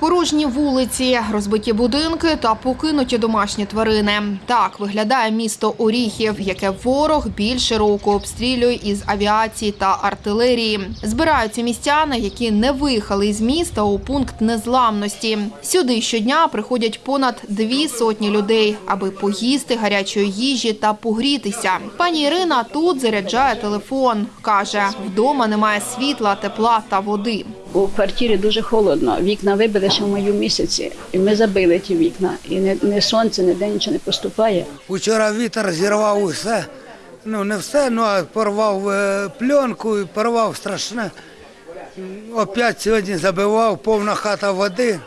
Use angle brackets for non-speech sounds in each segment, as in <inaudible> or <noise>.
Порожні вулиці, розбиті будинки та покинуті домашні тварини. Так виглядає місто Оріхів, яке ворог більше року обстрілює із авіації та артилерії. Збираються містяни, які не виїхали із міста у пункт незламності. Сюди щодня приходять понад дві сотні людей, аби поїсти гарячої їжі та погрітися. Пані Ірина тут заряджає телефон. каже, вдома немає світла, тепла та води. У квартирі дуже холодно. Вікна вибили ще в маю місяці. І ми забили ті вікна. І не, не сонце, ніде нічого не поступає. Учора вітер зірвав усе. Ну, не все, ну а порвав е, пленку і порвав страшне. Опять сьогодні забивав, повна хата води.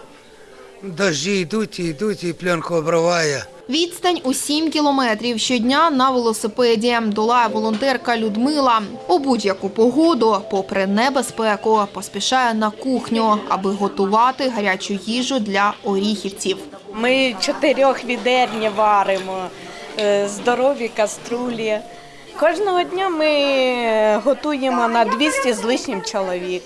Дожді йдуть, йдуть, і пленку обриває. Відстань у 7 кілометрів щодня на велосипеді долає волонтерка Людмила. У будь-яку погоду, попри небезпеку, поспішає на кухню, аби готувати гарячу їжу для оріхівців. Ми чотирьох відерні варимо, е, здорові каструлі. Кожного дня ми готуємо на 200 з лишнім чоловік,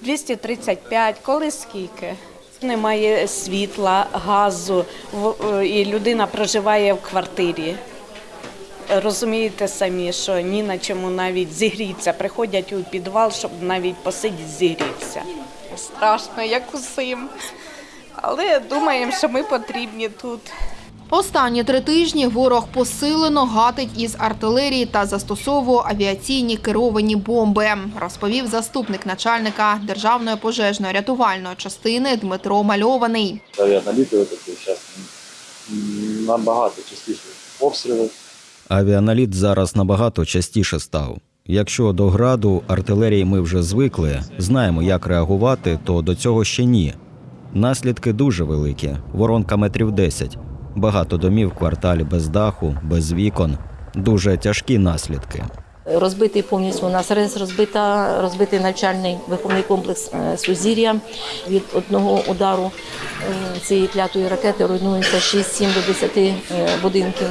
235, коли скільки. Немає світла, газу, е, і людина проживає в квартирі. Розумієте самі, що ні на чому навіть зігрітися. Приходять у підвал, щоб навіть посидіти зігрітися. Страшно, як усім. Але думаємо, що ми потрібні тут. Останні три тижні ворог посилено гатить із артилерії та застосовує авіаційні керовані бомби, розповів заступник начальника державної пожежної рятувальної частини Дмитро Мальований. авіаналіти такі зараз набагато частіше обстріли. Авіаналіт зараз набагато частіше став. Якщо до граду артилерії ми вже звикли, знаємо, як реагувати, то до цього ще ні. Наслідки дуже великі, воронка метрів 10. Багато домів в кварталі без даху, без вікон. Дуже тяжкі наслідки. Розбитий повністю у нас РЕС, розбита, розбитий навчальний виховний комплекс е, Сузір'я. Від одного удару е, цієї клятої ракети руйнується 6-7 до 10 е, будинків.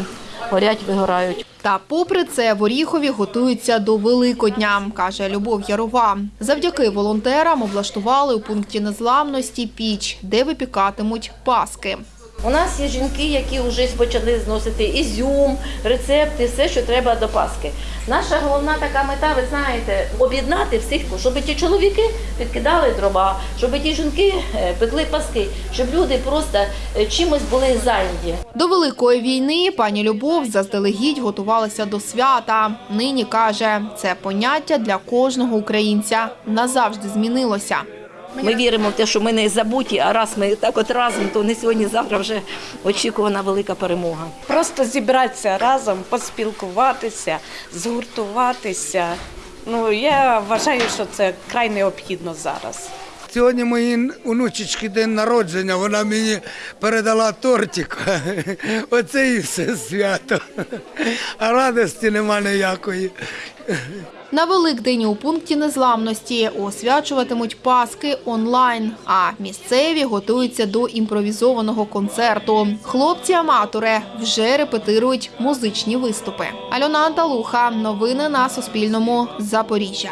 Горять, вигорають. Та попри це в Оріхові готуються до Великодня, каже Любов Ярова. Завдяки волонтерам облаштували у пункті незламності піч, де випікатимуть паски. У нас є жінки, які вже почали зносити ізюм, рецепти, все, що треба до Пасхи. Наша головна така мета, ви знаєте, об'єднати всіх, щоб ті чоловіки підкидали дрова, щоб ті жінки е, пекли паски, щоб люди просто е, чимось були зайняті. До великої війни пані Любов заздалегідь готувалася до свята. Нині каже, це поняття для кожного українця назавжди змінилося. Ми віримо в те, що ми не забуті, а раз ми так от разом, то не сьогодні-завтра вже очікувана велика перемога. Просто зібратися разом, поспілкуватися, згуртуватися. Ну, я вважаю, що це край необхідно зараз. Сьогодні моїй онучечки день народження, вона мені передала тортик. <laughs> Оце і все свято. <laughs> А радості нема ніякої. На Великдень у пункті незламності освячуватимуть паски онлайн, а місцеві готуються до імпровізованого концерту. Хлопці-аматори вже репетирують музичні виступи. Альона Анталуха. Новини на Суспільному. Запоріжжя.